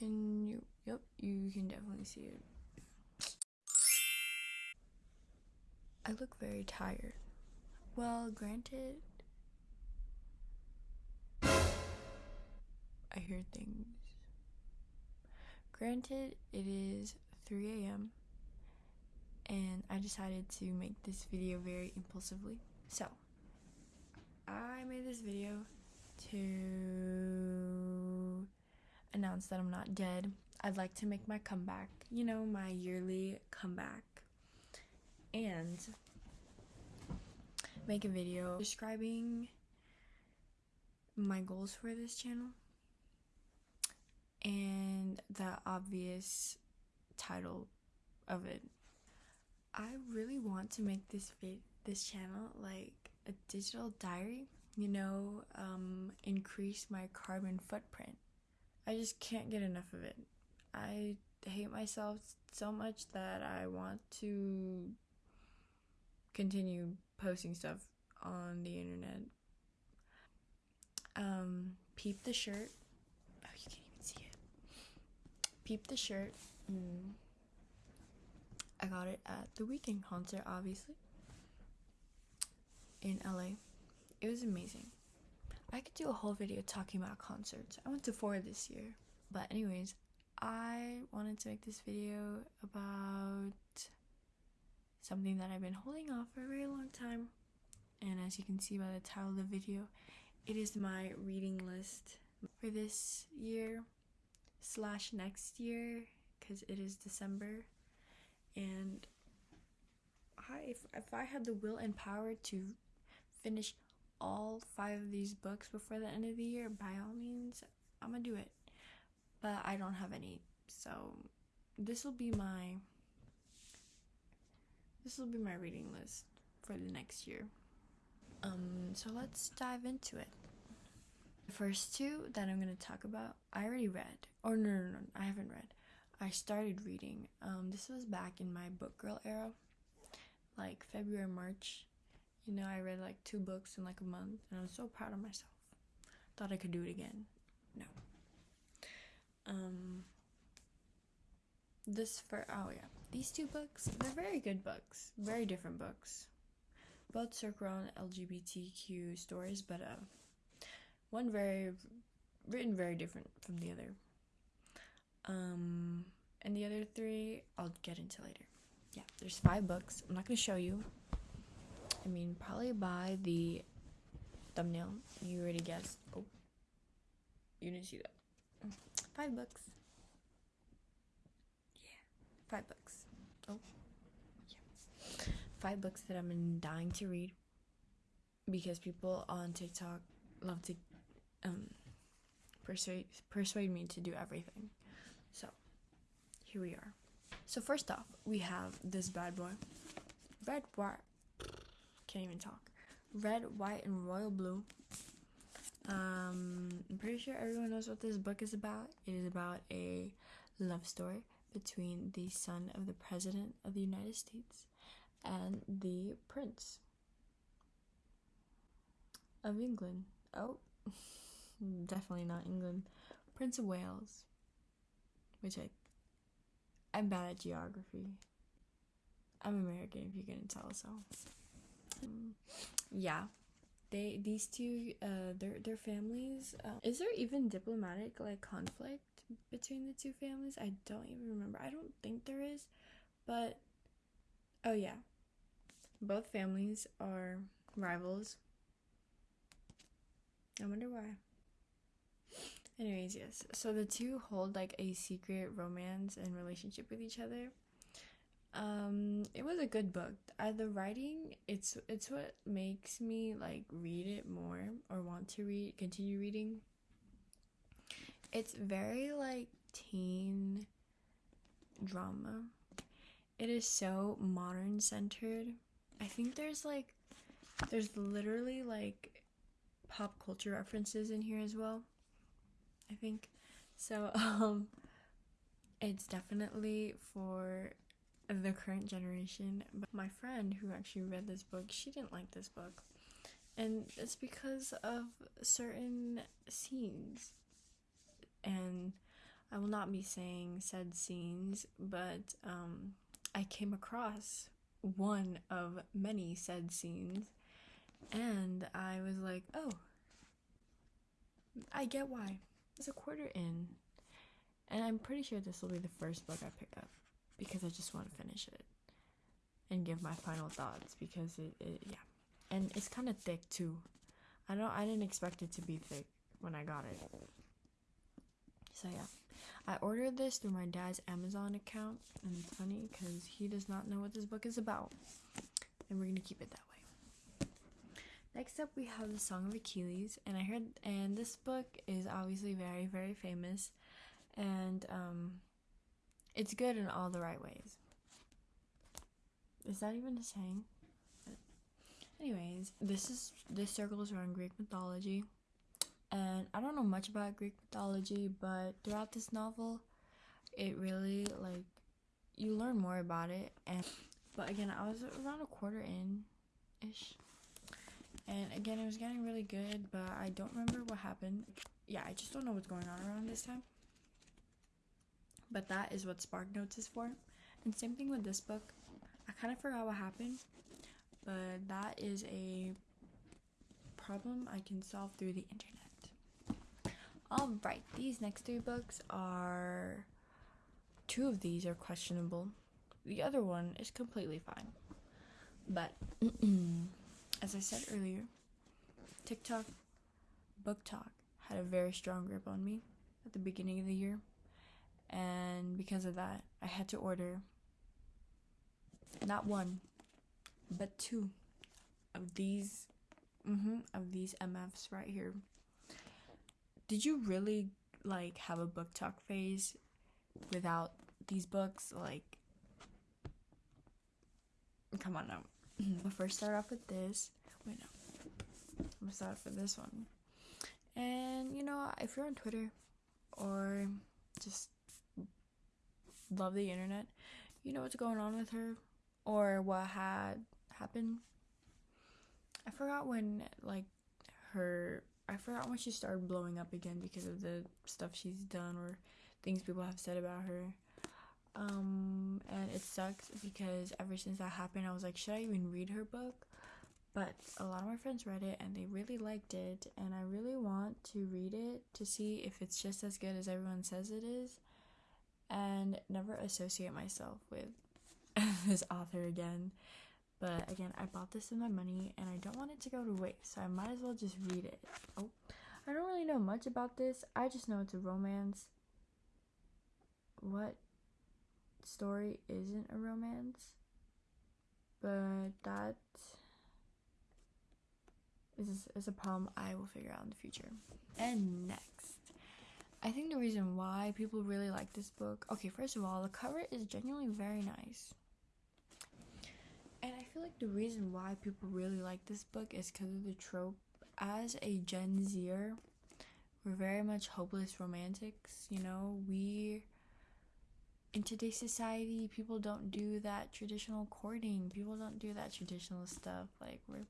Can you? Yep, you can definitely see it. I look very tired. Well, granted, I hear things. Granted, it is 3 a.m. and I decided to make this video very impulsively. So, I made this video to announce that I'm not dead. I'd like to make my comeback, you know, my yearly comeback. And make a video describing my goals for this channel and the obvious title of it. I really want to make this this channel like a digital diary, you know, um increase my carbon footprint. I just can't get enough of it. I hate myself so much that I want to continue posting stuff on the internet. Um, peep the shirt. Oh, you can't even see it. Peep the shirt. Mm. I got it at the Weeknd concert, obviously, in LA. It was amazing. I could do a whole video talking about concerts. I went to four this year. But, anyways, I wanted to make this video about something that I've been holding off for a very long time. And as you can see by the title of the video, it is my reading list for this year slash next year because it is December. And I, if, if I had the will and power to finish all five of these books before the end of the year, by all means, I'm gonna do it. But I don't have any, so this will be my this will be my reading list for the next year. Um, so let's dive into it. The first two that I'm gonna talk about, I already read. Or no, no, no, I haven't read. I started reading. Um, this was back in my book girl era, like February, March. You know, I read like two books in like a month, and I was so proud of myself. Thought I could do it again. No. Um. This for oh yeah, these two books they're very good books, very different books. Both circle around LGBTQ stories, but uh, one very written very different from the other. Um, and the other three I'll get into later. Yeah, there's five books. I'm not gonna show you. I mean, probably by the thumbnail, you already guessed. Oh, you didn't see that. Five books. Yeah, five books. Oh, yeah. Five books that I'm dying to read because people on TikTok love to um, persuade persuade me to do everything. So, here we are. So first off, we have this bad boy. Bad white, can't even talk. Red, white, and royal blue. Um, I'm pretty sure everyone knows what this book is about. It is about a love story between the son of the president of the United States and the prince of England. Oh, definitely not England. Prince of Wales, which I I'm bad at geography. I'm American, if you couldn't tell. So, yeah, they these two, uh, their their families. Uh, is there even diplomatic like conflict between the two families? I don't even remember. I don't think there is, but oh yeah, both families are rivals. I wonder why. Anyways, yes. So the two hold like a secret romance and relationship with each other. Um, it was a good book. Uh, the writing, it's it's what makes me like read it more or want to read, continue reading. It's very like teen drama. It is so modern centered. I think there's like there's literally like pop culture references in here as well. I think. So, um, it's definitely for the current generation. But my friend who actually read this book, she didn't like this book. And it's because of certain scenes. And I will not be saying said scenes, but um, I came across one of many said scenes, and I was like, oh, I get why. It's a quarter in, and I'm pretty sure this will be the first book I pick up because I just want to finish it and give my final thoughts because it, it yeah, and it's kind of thick too. I don't I didn't expect it to be thick when I got it. So yeah. I ordered this through my dad's Amazon account, and it's funny because he does not know what this book is about, and we're gonna keep it that way. Next up, we have the Song of Achilles, and I heard, and this book is obviously very, very famous, and um, it's good in all the right ways. Is that even a saying? Anyways, this is this circles around Greek mythology and I don't know much about Greek mythology, but throughout this novel, it really like you learn more about it. And but again, I was around a quarter in ish, and again, it was getting really good, but I don't remember what happened. Yeah, I just don't know what's going on around this time. But that is what Spark Notes is for. And same thing with this book. I kind of forgot what happened, but that is a problem I can solve through the internet. Alright, these next three books are. Two of these are questionable. The other one is completely fine. But, as I said earlier, TikTok BookTok had a very strong grip on me at the beginning of the year. And because of that, I had to order not one, but two of these mm-hmm, of these MFs right here did you really like have a BookTok phase without these books? Like, come on now. We'll first start off with this. Wait, no. I'm gonna start off with this one. And you know, if you're on Twitter or just love the internet, you know what's going on with her or what had happened. I forgot when like her I forgot when she started blowing up again because of the stuff she's done or things people have said about her. Um, and it sucks because ever since that happened, I was like, should I even read her book? But a lot of my friends read it and they really liked it, and I really want to read it to see if it's just as good as everyone says it is, and never associate myself with this author again but again, I bought this with my money and I don't want it to go to waste, so I might as well just read it. Oh, I don't really know much about this. I just know it's a romance. What story isn't a romance? But that is, is a problem I will figure out in the future. And next, I think the reason why people really like this book okay, first of all, the cover is genuinely very nice. And I feel like the reason why people really like this book is because of the trope. As a Gen Zer, we're very much hopeless romantics, you know? We in today's society, people don't do that traditional courting. People don't do that traditional stuff. Like we're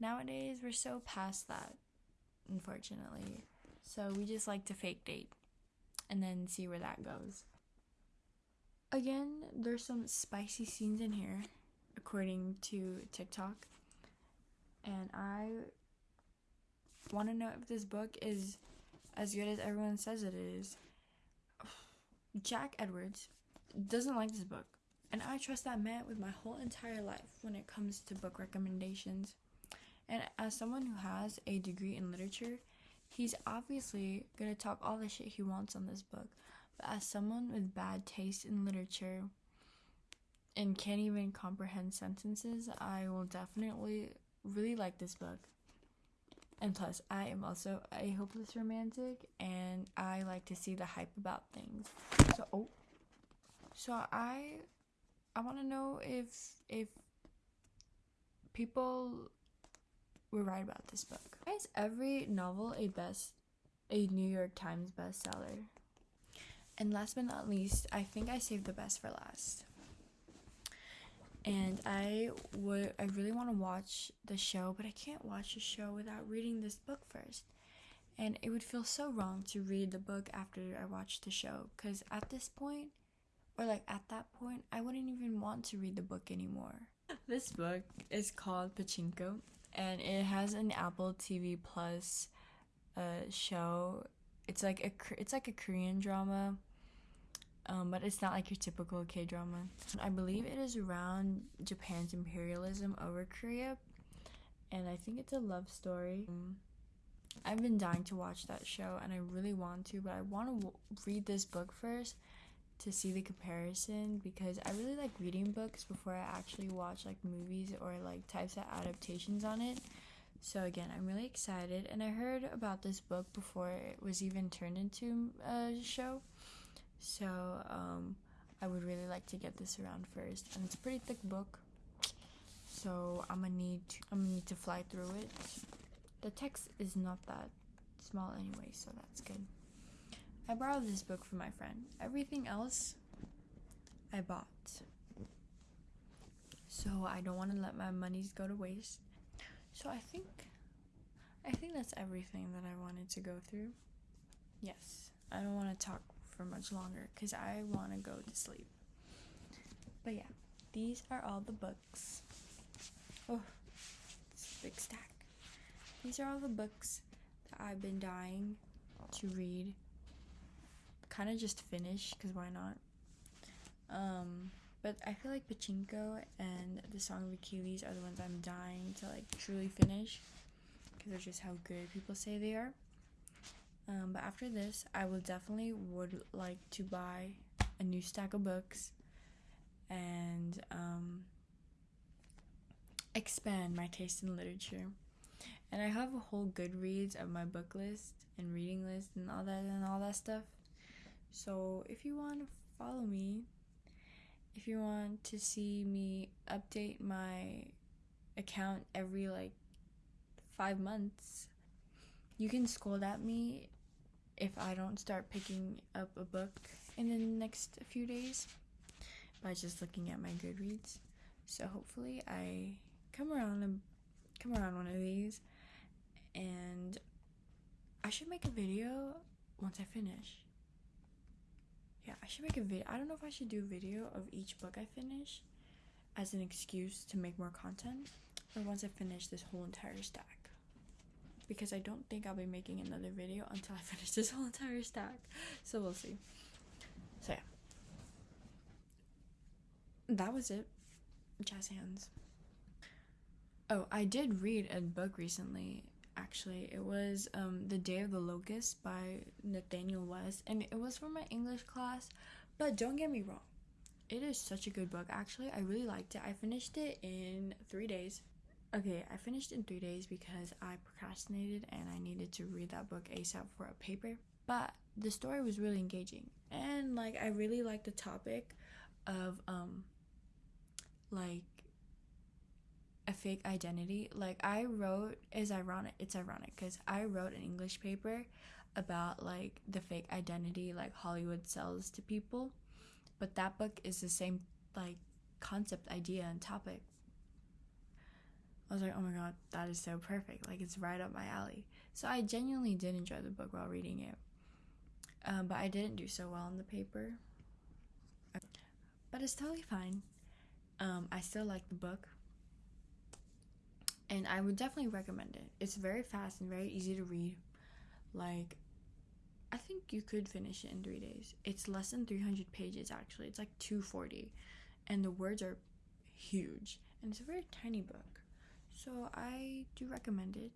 nowadays we're so past that, unfortunately. So we just like to fake date and then see where that goes. Again, there's some spicy scenes in here according to TikTok. And I want to know if this book is as good as everyone says it is. Jack Edwards doesn't like this book. And I trust that man with my whole entire life when it comes to book recommendations. And as someone who has a degree in literature, he's obviously to talk all the shit he wants on this book. But as someone with bad taste in literature, and can't even comprehend sentences, I will definitely really like this book. And plus, I am also a hopeless romantic and I like to see the hype about things. So, oh. So I I want to know if if people were right about this book. Why is every novel a best a New York Times bestseller? And last but not least, I think I saved the best for last and I would I really want to watch the show, but I can't watch the show without reading this book first. And it would feel so wrong to read the book after I watched the show because at this point, or like at that point, I wouldn't even want to read the book anymore. This book is called Pachinko and it has an Apple TV Plus uh, show. It's like a it's like a Korean drama um, but it's not like your typical K drama. I believe it is around Japan's imperialism over Korea, and I think it's a love story. I've been dying to watch that show, and I really want to, but I want to read this book first to see the comparison because I really like reading books before I actually watch like movies or like types of adaptations on it. So again, I'm really excited, and I heard about this book before it was even turned into a show. So um, I would really like to get this around first, and it's a pretty thick book. So I'm gonna need to, I'm gonna need to fly through it. The text is not that small anyway, so that's good. I borrowed this book from my friend. Everything else I bought. So I don't want to let my monies go to waste. So I think I think that's everything that I wanted to go through. Yes. I don't want to talk for much longer because I want to go to sleep. But yeah, these are all the books. Oh, it's a big stack. These are all the books that I've been dying to read. Kind of just finish because why not? Um, but I feel like Pachinko and the Song of Achilles are the ones I'm dying to like truly finish because they're just how good people say they are. Um, but after this, I will definitely would like to buy a new stack of books and um, expand my taste in literature. And I have a whole Goodreads of my book list and reading list and all that and all that stuff. So if you want to follow me, if you want to see me update my account every like five months, you can scold at me if I don't start picking up a book in the next few days by just looking at my Goodreads. So hopefully I come around and come around one of these and I should make a video once I finish. Yeah, I should make a video. I don't know if I should do a video of each book I finish as an excuse to make more content or once I finish this whole entire stack because I don't think I'll be making another video until I finish this whole entire stack. So we'll see. So yeah. That was it. Jazz hands. Oh, I did read a book recently. Actually, it was um, The Day of the Locust by Nathanael West, and it was for my English class. But don't get me wrong, it is such a good book. Actually, I really liked it. I finished it in three days. Okay, I finished in three days because I procrastinated and I needed to read that book ASAP for a paper. But the story was really engaging. And like I really liked the topic of um like a fake identity. Like I wrote is ironic it's ironic because I wrote an English paper about like the fake identity like Hollywood sells to people. But that book is the same like concept idea and topic I was like, oh my god, that is so perfect. Like, it's right up my alley. So I genuinely did enjoy the book while reading it. Um, but I didn't do so well in the paper. But it's totally fine. Um, I still like the book. And I would definitely recommend it. It's very fast and very easy to read. Like, I think you could finish it in three days. It's less than 300 pages, actually. It's like 240. And the words are huge. And it's a very tiny book. So I do recommend it.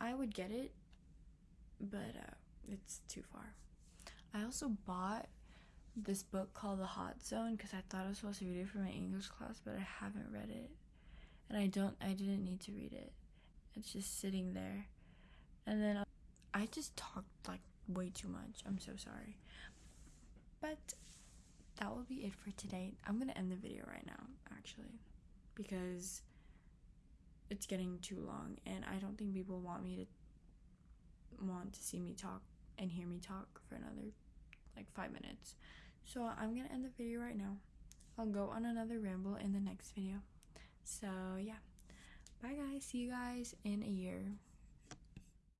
I would get it, but uh, it's too far. I also bought this book called The Hot Zone because I thought I was supposed to read it for my English class, but I haven't read it, and I don't. I didn't need to read it. It's just sitting there, and then I just talked like way too much. I'm so sorry, but that will be it for today. I'm gonna end the video right now, actually, because it's getting too long and I don't think people want me to want to see me talk and hear me talk for another like 5 minutes. So I'm going to end the video right now. I'll go on another ramble in the next video. So, yeah. Bye guys. See you guys in a year.